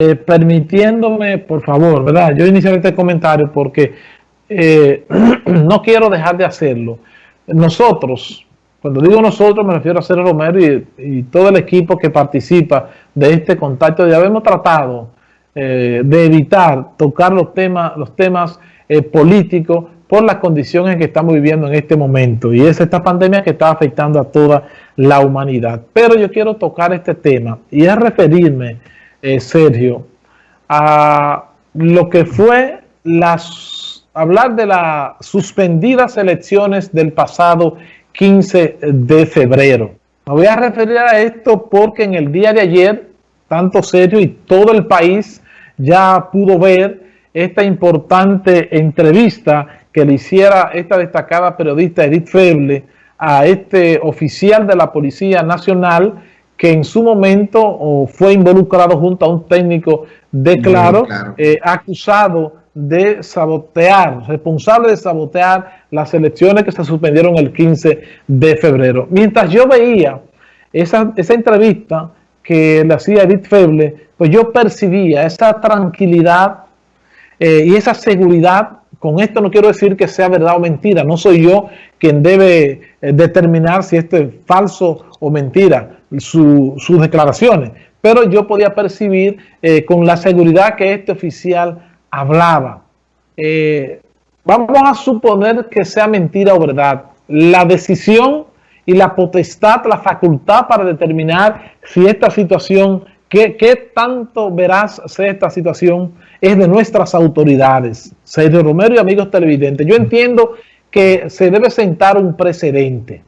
eh, permitiéndome, por favor, ¿verdad? Yo iniciaré este comentario porque eh, no quiero dejar de hacerlo. Nosotros, cuando digo nosotros me refiero a Sergio Romero y, todo el equipo que participa de este contacto, ya hemos tratado eh, de evitar tocar los temas, los temas políticos por las condiciones que estamos viviendo en este momento y es esta pandemia que está afectando a toda la humanidad. Pero yo quiero tocar este tema y es referirme, eh, Sergio, a lo que fue las, hablar de las suspendidas elecciones del pasado 15 de febrero. Me voy a referir a esto porque en el día de ayer, tanto Sergio y todo el país ya pudo ver esta importante entrevista que le hiciera esta destacada periodista Edith Feble a este oficial de la Policía Nacional que en su momento fue involucrado junto a un técnico de Claro, eh, acusado de sabotear, responsable de sabotear las elecciones que se suspendieron el 15 de febrero. Mientras yo veía esa, esa entrevista que le hacía Edith Feble, pues yo percibía esa tranquilidad eh, y esa seguridad. Con esto no quiero decir que sea verdad o mentira, no soy yo quien debe eh, determinar si esto es falso o mentira, sus declaraciones, pero yo podía percibir eh, con la seguridad que este oficial hablaba. Eh, vamos a suponer que sea mentira o verdad. La decisión y la potestad, la facultad para determinar si esta situación, qué, qué tanto verás sea esta situación, es de nuestras autoridades. Sergio Romero y amigos televidentes, yo entiendo que se debe sentar un precedente.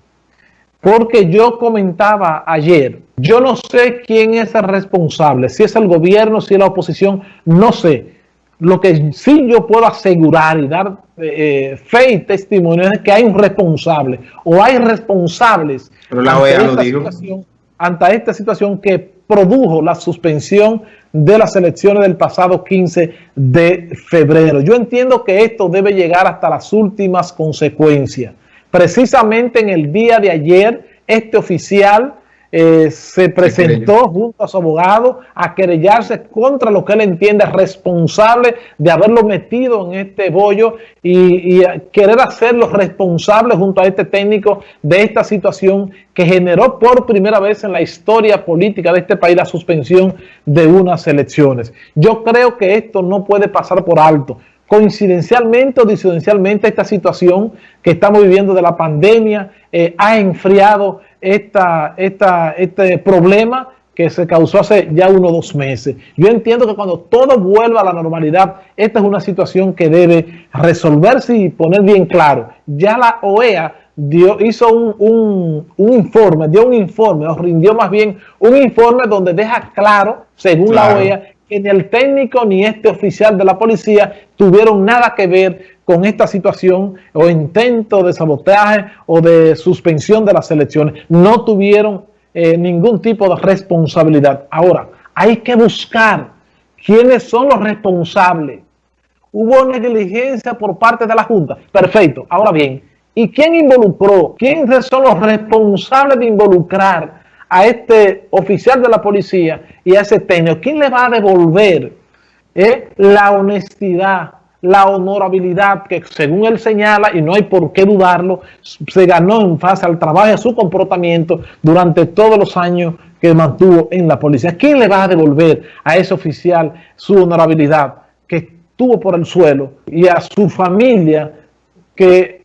Porque yo comentaba ayer, yo no sé quién es el responsable, si es el gobierno, si es la oposición, no sé. Lo que sí yo puedo asegurar y dar eh, fe y testimonio es que hay un responsable o hay responsables Pero la lo dijo. ante esta situación que produjo la suspensión de las elecciones del pasado 15 de febrero. Yo entiendo que esto debe llegar hasta las últimas consecuencias. Precisamente en el día de ayer, este oficial eh, se presentó junto a su abogado a querellarse contra lo que él entiende responsable de haberlo metido en este bollo y, querer hacerlo responsable junto a este técnico de esta situación que generó por primera vez en la historia política de este país la suspensión de unas elecciones. Yo creo que esto no puede pasar por alto coincidencialmente o disidencialmente esta situación que estamos viviendo de la pandemia eh, ha enfriado esta, esta, este problema que se causó hace ya uno o dos meses. Yo entiendo que cuando todo vuelva a la normalidad, esta es una situación que debe resolverse y poner bien claro. Ya la OEA dio, hizo un, un, informe, dio un informe, o rindió más bien un informe donde deja claro, según la OEA, que ni el técnico ni este oficial de la policía tuvieron nada que ver con esta situación o intento de sabotaje o de suspensión de las elecciones. No tuvieron eh, ningún tipo de responsabilidad. Ahora, hay que buscar quiénes son los responsables. Hubo negligencia por parte de la Junta. Perfecto. Ahora bien, ¿y quién involucró? ¿Quiénes son los responsables de involucrar a este oficial de la policía y a ese técnico? ¿Quién le va a devolver eh, la honestidad, la honorabilidad que según él señala, y no hay por qué dudarlo, se ganó en fase al trabajo y a su comportamiento durante todos los años que mantuvo en la policía. ¿Quién le va a devolver a ese oficial su honorabilidad que estuvo por el suelo y a su familia que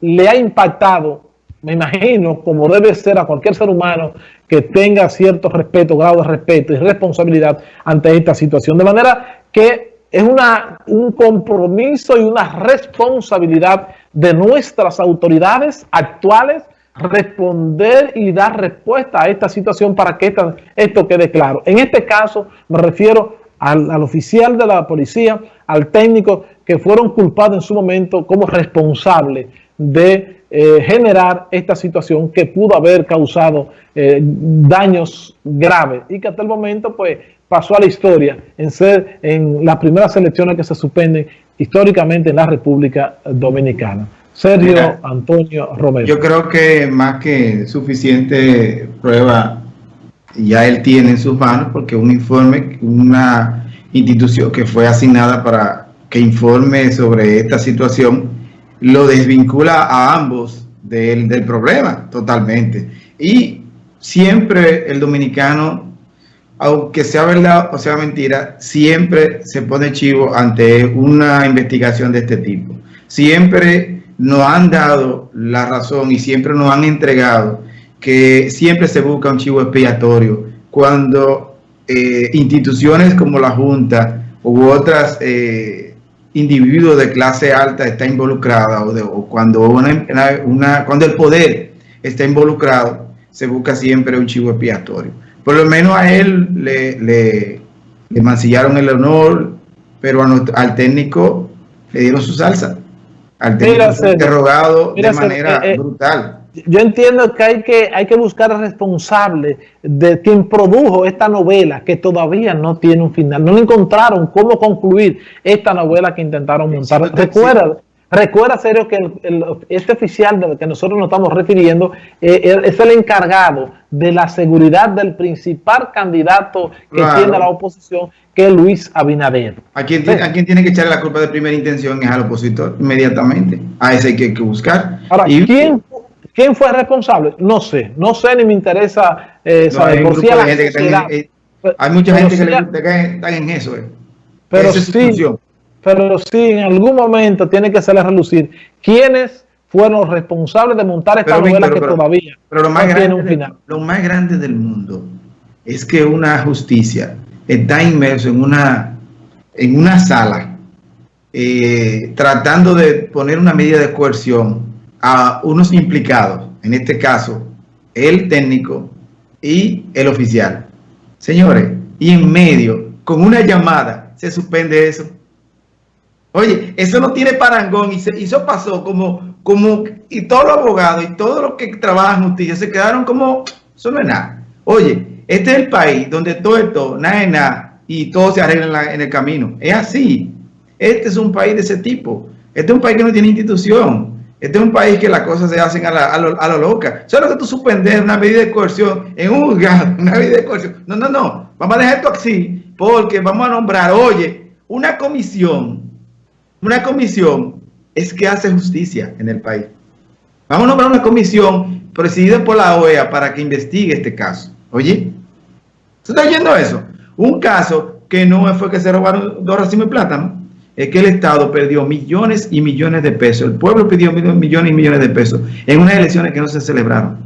le ha impactado, me imagino, como debe ser a cualquier ser humano que tenga cierto respeto, grado de respeto y responsabilidad ante esta situación. De manera que es una, un compromiso y una responsabilidad de nuestras autoridades actuales responder y dar respuesta a esta situación para que esto quede claro. En este caso me refiero al, oficial de la policía, al técnico que fueron culpados en su momento como responsable de eh, generar esta situación que pudo haber causado eh, daños graves y que hasta el momento pues pasó a la historia en ser en las primeras elecciones que se suspenden históricamente en la República Dominicana. Sergio Antonio Romero. Yo creo que más que suficiente prueba ya él tiene en sus manos, porque un informe, una institución que fue asignada para que informe sobre esta situación, lo desvincula a ambos del, del problema totalmente. Y siempre el dominicano, aunque sea verdad o sea mentira, siempre se pone chivo ante una investigación de este tipo. Siempre nos han dado la razón y siempre nos han entregado que siempre se busca un chivo expiatorio cuando eh, instituciones como la Junta u otras eh, individuos de clase alta está involucrada o, cuando, una, cuando el poder está involucrado, se busca siempre un chivo expiatorio. Por lo menos a él le, le, mancillaron el honor, pero al técnico le dieron su salsa. Al técnico interrogado de manera eh, brutal yo entiendo que hay que, hay que buscar al responsable de quien produjo esta novela que todavía no tiene un final. No le encontraron cómo concluir esta novela que intentaron montar. recuerda, recuerda, serio, que este oficial del que nosotros nos estamos refiriendo eh, es el encargado de la seguridad del principal candidato que tiene la oposición, que es Luis Abinader. ¿A quién, ¿A quién, tiene que echarle la culpa de primera intención? Es al opositor, inmediatamente. A ese hay que, buscar. Ahora, ¿quién ¿Quién fue responsable? No sé, no sé ni me interesa eh, saber. Hay, por si eh, hay mucha gente que, le, está en eso. Eh. Pero sí, pero sí, en algún momento tiene que hacerle relucir quiénes fueron los responsables de montar esta novela que todavía pero lo más grande, un final. Lo más grande del mundo es que una justicia está inmerso en una, en una sala eh, tratando de poner una medida de coerción a unos implicados, en este caso, el técnico y el oficial. Señores, y en medio, con una llamada, se suspende eso. Oye, eso no tiene parangón y, eso pasó como, como, y todos los abogados y todos los que trabajan justicia se quedaron como, eso no es nada. Oye, este es el país donde todo esto, nada es nada, y todo se arregla en, en el camino. Es así. Este es un país de ese tipo. Este es un país que no tiene institución. Este es un país que las cosas se hacen a, lo, loca. Solo que tú suspender una medida de coerción en un lugar, una medida de coerción. No, no, no. Vamos a dejar esto así porque vamos a nombrar, oye, una comisión. Una comisión es que hace justicia en el país. Vamos a nombrar una comisión presidida por la OEA para que investigue este caso. Oye, ¿se está oyendo eso? Un caso que no fue que se robaron dos racimos de plátano es que el Estado perdió millones y millones de pesos. El pueblo pidió millones y millones de pesos en unas elecciones que no se celebraron.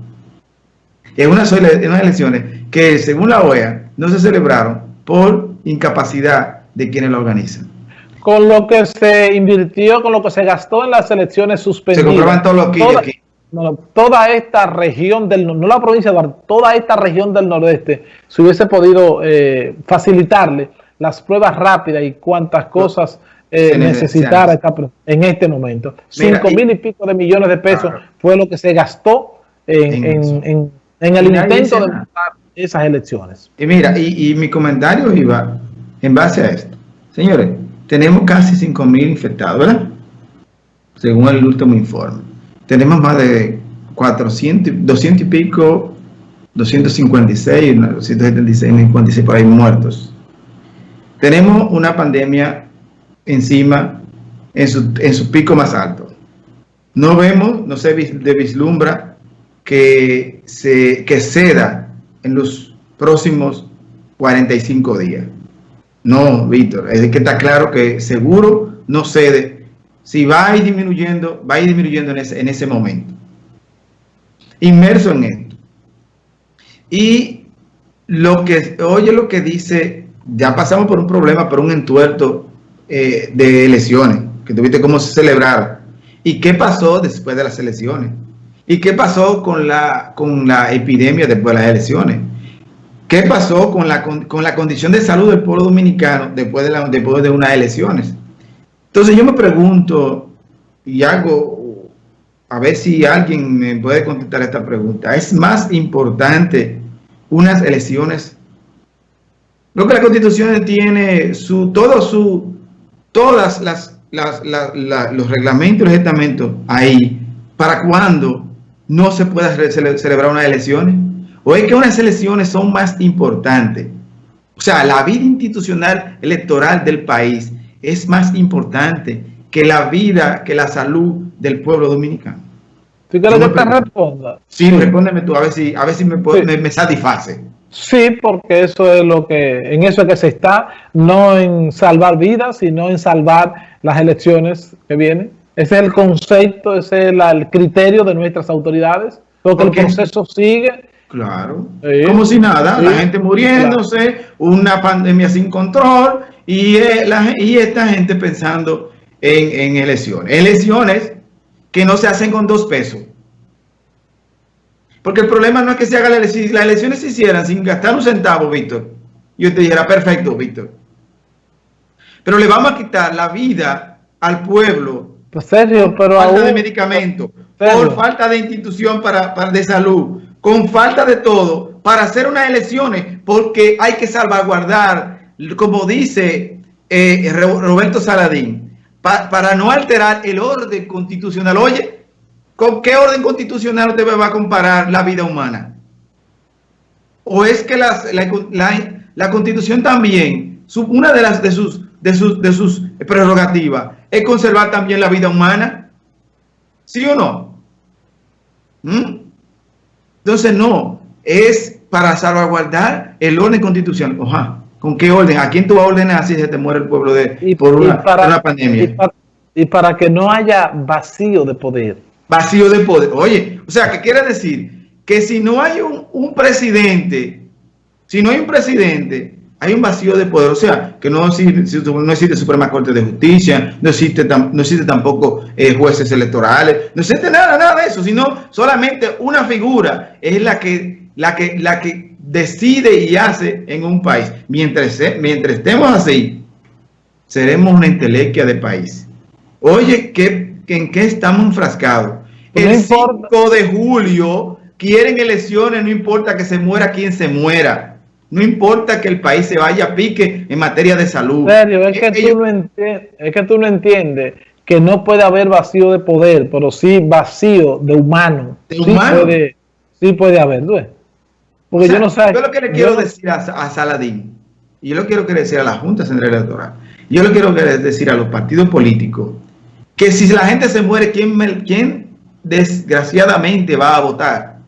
En unas, elecciones que, según la OEA, no se celebraron por incapacidad de quienes la organizan. Con lo que se invirtió, con lo que se gastó en las elecciones suspendidas. Se comproban todos los toda, aquí. toda esta región del no la provincia de toda esta región del nordeste, se hubiese podido eh, facilitarle las pruebas rápidas y cuántas cosas eh, necesitar en este momento. Cinco mil y pico de millones de pesos fue lo que se gastó en, el intento de montar esas elecciones. Y mira, y, mi comentario iba en base a esto. Señores, tenemos casi 5 mil infectados, ¿verdad? Según el último informe. Tenemos más de 400, 200 y pico, 256, 276, 56 por ahí muertos. Tenemos una pandemia encima en su, en su pico más alto. No vemos, no se vislumbra que, se, que ceda en los próximos 45 días. No, Víctor, es que está claro que seguro no cede. Si va a ir disminuyendo, va a ir disminuyendo en ese, en ese momento. Inmerso en esto. Y lo que, oye lo que dice, ya pasamos por un problema, por un entuerto eh, de elecciones, que tuviste cómo se celebraron. ¿Y qué pasó después de las elecciones? ¿Y qué pasó con la, con la epidemia después de las elecciones? ¿Qué pasó con la, con, la condición de salud del pueblo dominicano después de, la, después de unas elecciones? Entonces yo me pregunto y hago, a ver si alguien me puede contestar esta pregunta. ¿Es más importante unas elecciones? Lo que la constitución tiene su, todo su, todas las, los reglamentos y los estamentos ahí para cuando no se pueda celebrar unas elecciones. ¿O es que unas elecciones son más importantes? O sea, la vida institucional electoral del país es más importante que la vida, que la salud del pueblo dominicano. ¿Tú quieres que te responda? Sí, respóndeme tú, a ver si, a ver si me, me, satisface. Sí, porque eso es lo que, en eso es que se está, no en salvar vidas, sino en salvar las elecciones que vienen. Ese es el concepto, ese es el criterio de nuestras autoridades, porque el proceso sigue. Claro, como si nada, la gente muriéndose, una pandemia sin control y, eh, y esta gente pensando en, elecciones. Elecciones que no se hacen con dos pesos. Porque el problema no es que se haga la elección, si las elecciones se hicieran sin gastar un centavo, Víctor, yo te dijera, perfecto, Víctor. Pero le vamos a quitar la vida al pueblo pues serio, pero por falta de medicamentos, por falta de institución para, de salud, con falta de todo, para hacer unas elecciones, porque hay que salvaguardar, como dice eh, Roberto Saladín, para no alterar el orden constitucional. Oye, ¿con qué orden constitucional usted va a comparar la vida humana? ¿O es que la, la, constitución también, una de, las, de, sus, de, sus, de sus prerrogativas, es conservar también la vida humana? ¿Sí o no? ¿Mm? Entonces no, es para salvaguardar el orden constitucional. Ojalá. ¿Con qué orden? ¿A quién tú vas a ordenar si se te muere el pueblo de, y, por una, pandemia? Y para, que no haya vacío de poder. Vacío de poder. Oye, o sea, ¿qué quiere decir? Que si no hay un, presidente, si no hay un presidente, hay un vacío de poder. O sea, que no existe, no Suprema Corte de Justicia, no existe, no existe tampoco eh, jueces electorales, no existe nada, nada de eso, sino solamente una figura es la que, la que, la que decide y hace en un país. Mientras, mientras estemos así, seremos una intelequia de país. Oye, ¿qué, ¿en qué estamos enfrascados? El 5 de julio quieren elecciones, no importa que se muera quien se muera. No importa que el país se vaya a pique en materia de salud. Serio, es, que, tú no es que tú no entiendes que no puede haber vacío de poder, pero sí vacío de humano. ¿De sí humano? Puede, sí puede haber, ¿no? Porque yo no sé. Yo lo que le quiero decir a, Saladín, y yo lo quiero decir a la Junta Central Electoral, yo lo quiero decir a los partidos políticos, que si la gente se muere, ¿quién, quién desgraciadamente va a votar?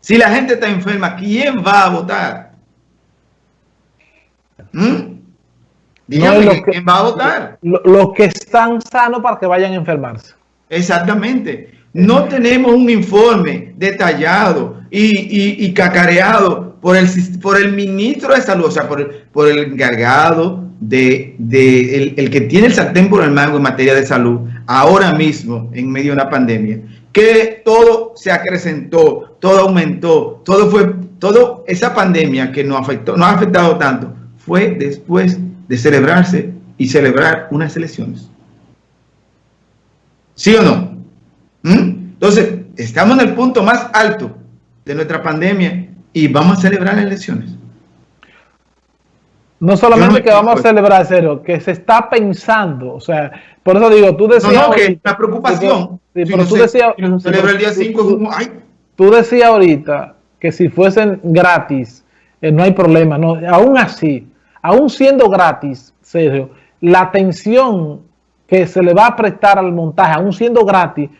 Si la gente está enferma, ¿quién va a votar? ¿Mm? Dígame, ¿quién va a votar? Los que están sanos para que vayan a enfermarse. Exactamente. No tenemos un informe detallado y, cacareado por el, por el ministro de salud, o sea, por el, por el encargado de, el, que tiene el sartén por el mango en materia de salud, ahora mismo, en medio de una pandemia, que todo se acrecentó, todo aumentó, todo fue, todo esa pandemia que nos afectó, nos ha afectado tanto, fue después de celebrarse y celebrar unas elecciones. ¿Sí o no? ¿Mm? Entonces, estamos en el punto más alto de nuestra pandemia y vamos a celebrar las elecciones. No solamente que vamos a celebrar, cero, que se está pensando, o sea, por eso digo, tú decías... No, no, que la preocupación. Sí, pero tú decías... celebra el día 5, ay. Tú decías ahorita que si fuesen gratis, eh, no hay problema, no, aún así, aún siendo gratis, Sergio, la atención que se le va a prestar al montaje, aún siendo gratis,